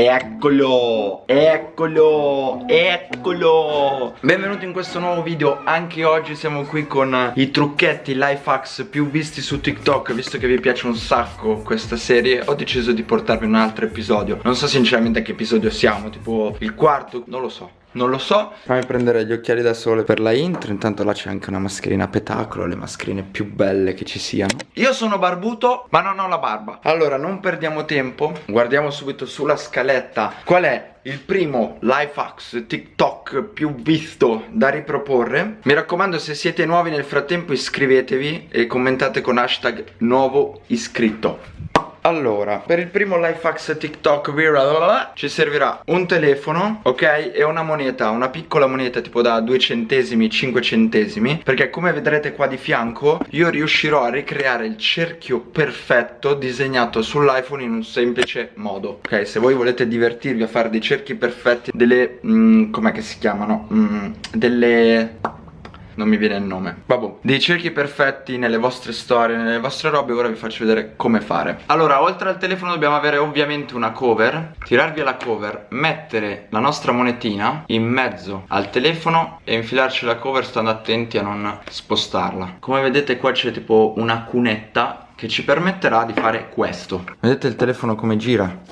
Eccolo, eccolo, eccolo. Benvenuti in questo nuovo video. Anche oggi siamo qui con i trucchetti, life hacks più visti su TikTok Visto che vi piace un sacco questa serie Ho deciso di portarvi un altro episodio. Non so sinceramente a che episodio siamo Tipo il quarto, non lo so non lo so. Fammi prendere gli occhiali da sole per la intro. Intanto là c'è anche una mascherina a petacolo Le mascherine più belle che ci siano. Io sono barbuto ma non ho la barba. Allora non perdiamo tempo. Guardiamo subito sulla scaletta. Qual è il primo life hacks TikTok più visto da riproporre? Mi raccomando se siete nuovi nel frattempo iscrivetevi E commentate con hashtag nuovo iscritto allora, per il primo life hacks TikTok viral ci servirà un telefono, ok? E una moneta, una piccola moneta tipo da 2 centesimi, 5 centesimi Perché come vedrete qua di fianco io riuscirò a ricreare il cerchio perfetto disegnato sull'iPhone in un semplice modo Ok, se voi volete divertirvi a fare dei cerchi perfetti, delle... Mm, com'è che si chiamano? Mm, delle non mi viene il nome. Vabbè, dei cerchi perfetti nelle vostre storie, nelle vostre robe Ora vi faccio vedere come fare. Allora, oltre al telefono dobbiamo avere ovviamente una cover. Tirarvi la cover, mettere la nostra monetina in mezzo al telefono E infilarci la cover stando attenti a non spostarla. Come vedete qua c'è tipo una cunetta che ci permetterà di fare questo. Vedete il telefono come gira?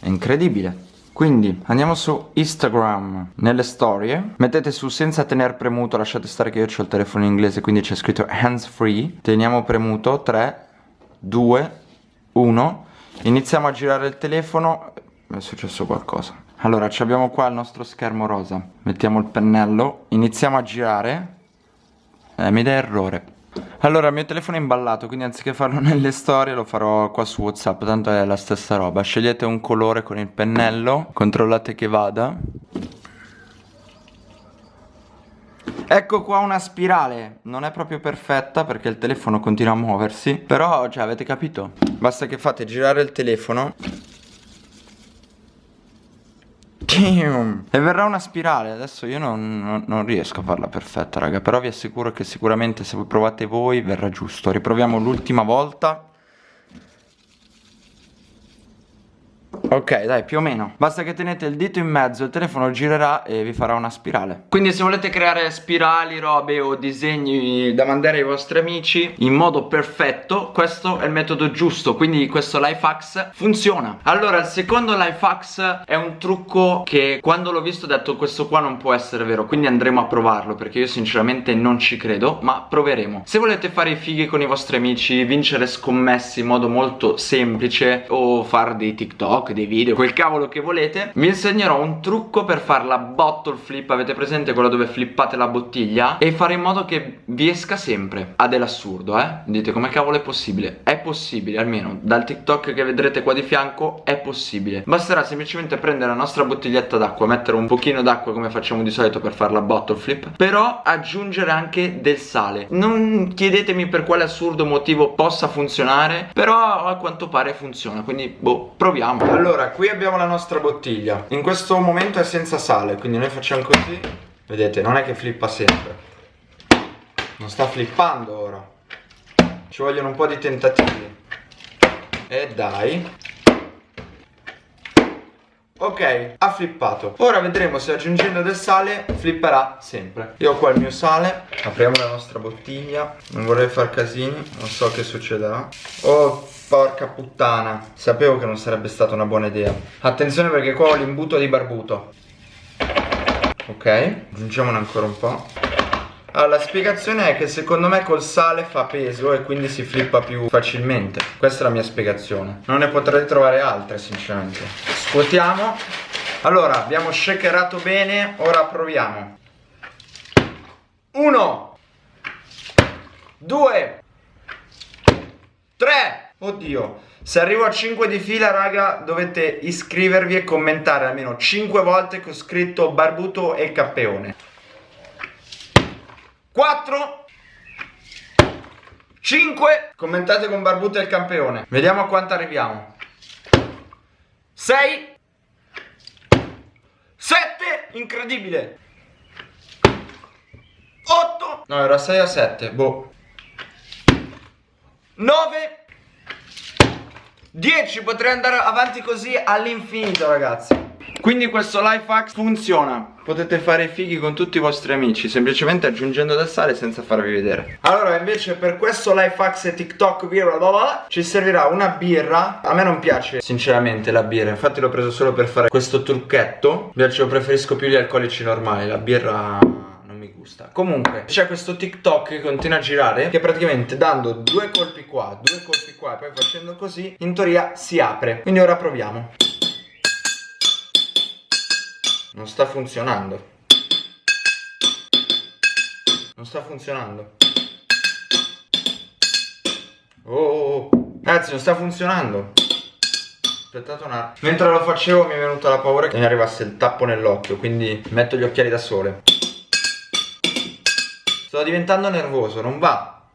È incredibile quindi andiamo su Instagram. Nelle storie Mettete su senza tener premuto Lasciate stare che io ho il telefono in inglese Quindi c'è scritto hands free. Teniamo premuto 3 2 1 Iniziamo a girare il telefono. È successo qualcosa. Allora abbiamo qua il nostro schermo rosa. Mettiamo il pennello. Iniziamo a girare. Eh, Mi dà errore allora il mio telefono è imballato quindi anziché farlo nelle storie lo farò qua su whatsapp Tanto è la stessa roba. Scegliete un colore con il pennello Controllate che vada. Ecco qua una spirale. Non è proprio perfetta perché il telefono continua a muoversi Però cioè avete capito? Basta che fate girare il telefono. E verrà una spirale Adesso io non, non, non, riesco a farla perfetta raga Però vi assicuro che sicuramente se provate voi verrà giusto. Riproviamo l'ultima volta Ok dai più o meno. Basta che tenete il dito in mezzo Il telefono girerà e vi farà una spirale. Quindi se volete creare spirali, robe o disegni da mandare ai vostri amici In modo perfetto Questo è il metodo giusto. Quindi questo life hacks funziona. Allora il secondo life hacks è un trucco che quando l'ho visto ho detto questo qua non può essere vero. Quindi andremo a provarlo perché io sinceramente non ci credo Ma proveremo. Se volete fare i fighi con i vostri amici Vincere scommessi in modo molto semplice O fare dei TikTok dei video, quel cavolo che volete. Vi insegnerò un trucco per fare la bottle flip Avete presente quello dove flippate la bottiglia? E fare in modo che vi esca sempre. Ah dell'assurdo eh? Dite come cavolo è possibile? È possibile almeno dal TikTok che vedrete qua di fianco è possibile. Basterà semplicemente prendere la nostra bottiglietta d'acqua Mettere un pochino d'acqua come facciamo di solito per fare la bottle flip Però aggiungere anche del sale. Non chiedetemi per quale assurdo motivo possa funzionare Però a quanto pare funziona Quindi boh proviamo. allora, qui abbiamo la nostra bottiglia. In questo momento è senza sale Quindi noi facciamo così. Vedete, non è che flippa sempre. Non sta flippando ora. Ci vogliono un po' di tentativi. E dai Ok, ha flippato. Ora vedremo se aggiungendo del sale flipperà sempre. Io ho qua il mio sale. Apriamo la nostra bottiglia. Non vorrei far casini Non so che succederà. Oh Porca puttana. Sapevo che non sarebbe stata una buona idea. Attenzione perché qua ho l'imbuto di barbuto. Ok Aggiungiamone ancora un po' Allora la spiegazione è che secondo me col sale fa peso E quindi si flippa più facilmente. Questa è la mia spiegazione. Non ne potrei trovare altre sinceramente. Scuotiamo. Allora abbiamo shakerato bene Ora proviamo. Uno. Due. Tre. Oddio. Se arrivo a 5 di fila raga Dovete iscrivervi e commentare almeno 5 volte Che ho scritto Barbuto e Cappeone 4 5 Commentate con Barbuto e il campione. Vediamo a quanto arriviamo. 6 7 Incredibile. 8 No era 6 a 7 Boh. 9 10 potrei andare avanti così all'infinito ragazzi. Quindi questo life hack funziona Potete fare fighi con tutti i vostri amici Semplicemente aggiungendo del sale senza farvi vedere. Allora invece per questo life hack e TikTok birra Ci servirà una birra. A me non piace sinceramente la birra. Infatti l'ho preso solo per fare questo trucchetto. Invece lo preferisco più gli alcolici normali. La birra mi gusta. Comunque c'è questo TikTok che continua a girare Che praticamente dando due colpi qua Due colpi qua e poi facendo così In teoria si apre. Quindi ora proviamo non sta funzionando. Non sta funzionando. Oh, oh, oh. Ragazzi, non sta funzionando. Aspettate un attimo. Mentre lo facevo mi è venuta la paura che mi arrivasse il tappo nell'occhio, quindi metto gli occhiali da sole. Sto diventando nervoso, non va.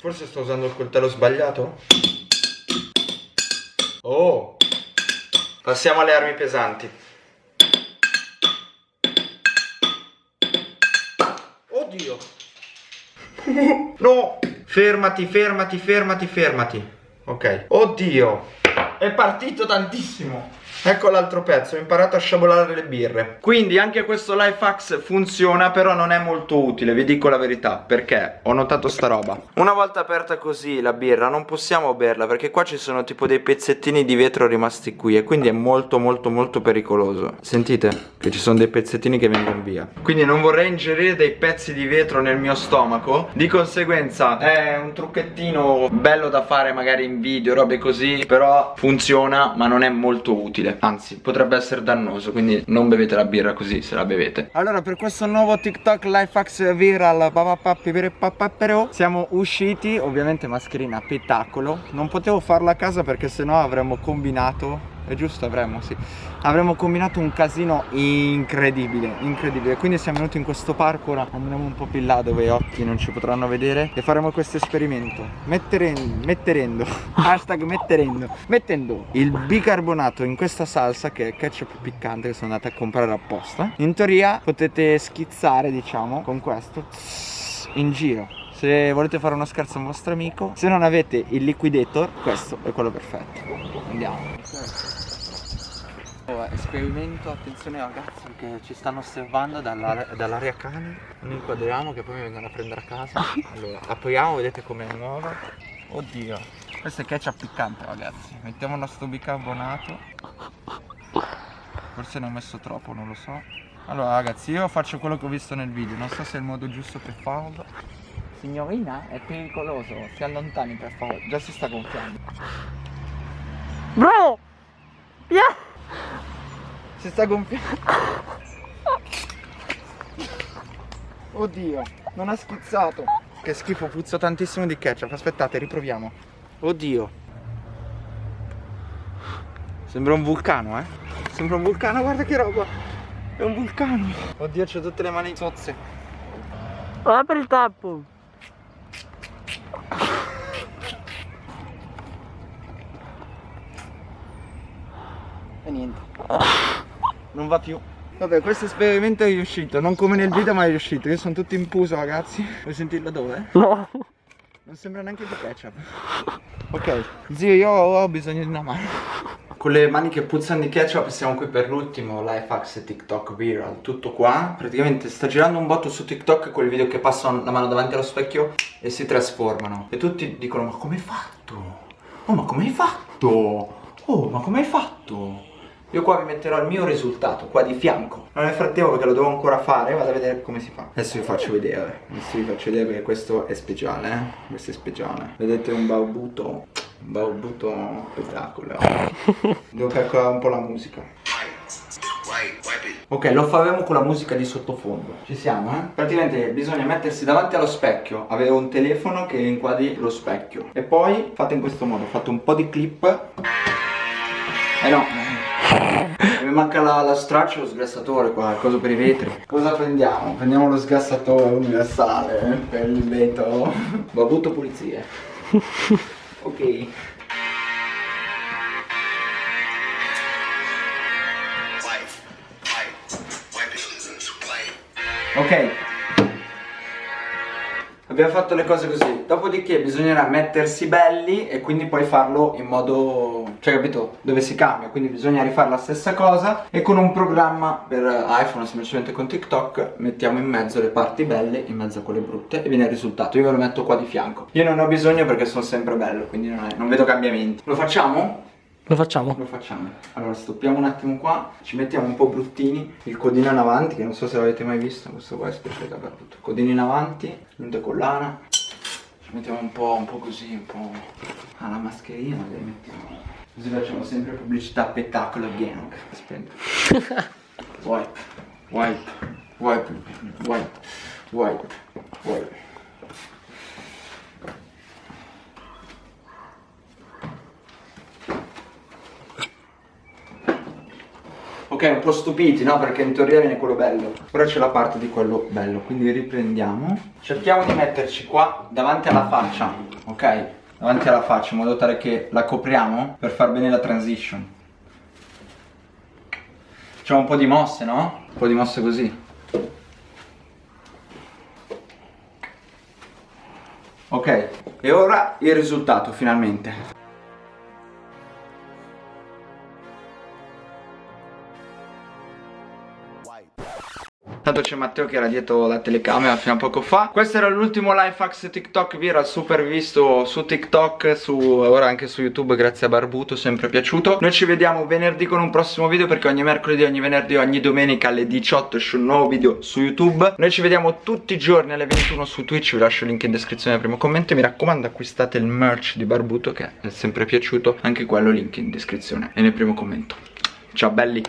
Forse sto usando il coltello sbagliato? Oh! Passiamo alle armi pesanti. Oddio. no. Fermati, fermati, fermati, fermati. Ok. Oddio. È partito tantissimo. Ecco l'altro pezzo, ho imparato a sciabolare le birre. Quindi anche questo life hack funziona Però non è molto utile, vi dico la verità Perché ho notato sta roba. Una volta aperta così la birra non possiamo berla Perché qua ci sono tipo dei pezzettini di vetro rimasti qui E quindi è molto molto molto pericoloso. Sentite che ci sono dei pezzettini che vengono via. Quindi non vorrei ingerire dei pezzi di vetro nel mio stomaco. Di conseguenza è un trucchettino bello da fare magari in video, robe così Però funziona ma non è molto utile. Anzi. Potrebbe essere dannoso Quindi non bevete la birra così se la bevete. Allora per questo nuovo TikTok Lifehacks viral Siamo usciti Ovviamente mascherina spettacolo Non potevo farla a casa perché sennò avremmo combinato è giusto avremmo sì. Avremmo combinato un casino incredibile incredibile. Quindi siamo venuti in questo parco ora andremo un po' più là dove i occhi non ci potranno vedere e faremo questo esperimento. Metterendo metterendo. Hashtag metterendo. Mettendo il bicarbonato in questa salsa che è ketchup piccante che sono andata a comprare apposta. In teoria potete schizzare diciamo con questo in giro se volete fare uno scherzo a un vostro amico se non avete il liquidator questo è quello perfetto. Andiamo. Oh, esperimento, attenzione ragazzi che ci stanno osservando dall'area dall cani Non inquadriamo che poi mi vengono a prendere a casa. Allora, apriamo, vedete com'è nuova. Oddio Questo è ketchup piccante ragazzi. Mettiamo il nostro bicarbonato. Forse ne ho messo troppo, non lo so. Allora ragazzi, io faccio quello che ho visto nel video. Non so se è il modo giusto per farlo Signorina, è pericoloso Si allontani per favore Già si sta gonfiando Bro! Yeah! Si sta gonfiando. Oddio, non ha schizzato. Che schifo, puzza tantissimo di ketchup. Aspettate, riproviamo. Oddio. Sembra un vulcano, eh. Sembra un vulcano, guarda che roba. È un vulcano. Oddio, c'ho tutte le mani zozze. Apri il tappo. E niente. Non va più. Vabbè questo esperimento è riuscito Non come nel video ma è riuscito. Io sono tutto in puso ragazzi. Vuoi sentirlo dove? No. Non sembra neanche di ketchup. Ok Zio io ho bisogno di una mano. Con le mani che puzzano di ketchup Siamo qui per l'ultimo Life Hacks e TikTok viral. Tutto qua. Praticamente sta girando un botto su TikTok Quel video che passano la mano davanti allo specchio E si trasformano. E tutti dicono ma come hai fatto? Oh ma come hai fatto? Oh ma come hai fatto? Io qua vi metterò il mio risultato, qua di fianco. Ma nel frattempo perché lo devo ancora fare, vado a vedere come si fa. Adesso vi faccio vedere Adesso vi faccio vedere perché questo è speciale, eh. Questo è speciale. Vedete un baubuto Un baubuto spettacolo. Devo calcolare un po' la musica. Ok, lo faremo con la musica di sottofondo. Ci siamo, eh? Praticamente bisogna mettersi davanti allo specchio. Avere un telefono che inquadri lo specchio. E poi fate in questo modo Fate un po' di clip. Eh no manca la, la straccia e lo sgrassatore qua, cosa per i vetri. Cosa prendiamo? Prendiamo lo sgrassatore universale eh, per il vetro. Babuto pulizie. ok. Ok abbiamo fatto le cose così. Dopodiché bisognerà mettersi belli e quindi poi farlo in modo, cioè capito, dove si cambia. Quindi bisogna rifare la stessa cosa e con un programma per iPhone semplicemente con TikTok Mettiamo in mezzo le parti belle in mezzo a quelle brutte e viene il risultato. Io ve lo metto qua di fianco. Io non ho bisogno perché sono sempre bello, quindi non, è, non vedo cambiamenti. Lo facciamo? Lo facciamo? Lo facciamo. Allora stoppiamo un attimo qua, ci mettiamo un po' bruttini, il codino in avanti, che non so se l'avete mai visto, questo qua è specialità per tutto. Codino in avanti, punta collana, ci mettiamo un po', un po' così, un po' alla mascherina, magari mettiamo. Così facciamo sempre pubblicità spettacolo gang. Aspetta. wipe, wipe, wipe, wipe, wipe, wipe. Ok, un po' stupiti, no? Perché in teoria viene quello bello Ora c'è la parte di quello bello Quindi riprendiamo Cerchiamo di metterci qua davanti alla faccia Ok? Davanti alla faccia in modo tale che la copriamo Per far bene la transition Facciamo un po' di mosse, no? Un po' di mosse così Ok, e ora il risultato finalmente Tanto c'è Matteo che era dietro la telecamera fino a poco fa. Questo era l'ultimo fax TikTok Vi era super visto su TikTok su, Ora anche su YouTube grazie a Barbuto Sempre piaciuto. Noi ci vediamo venerdì con un prossimo video Perché ogni mercoledì, ogni venerdì, ogni domenica alle 18 Esce un nuovo video su YouTube. Noi ci vediamo tutti i giorni alle 21 su Twitch Vi lascio il link in descrizione al primo commento. Mi raccomando acquistate il merch di Barbuto Che è sempre piaciuto Anche quello link in descrizione E nel primo commento. Ciao belli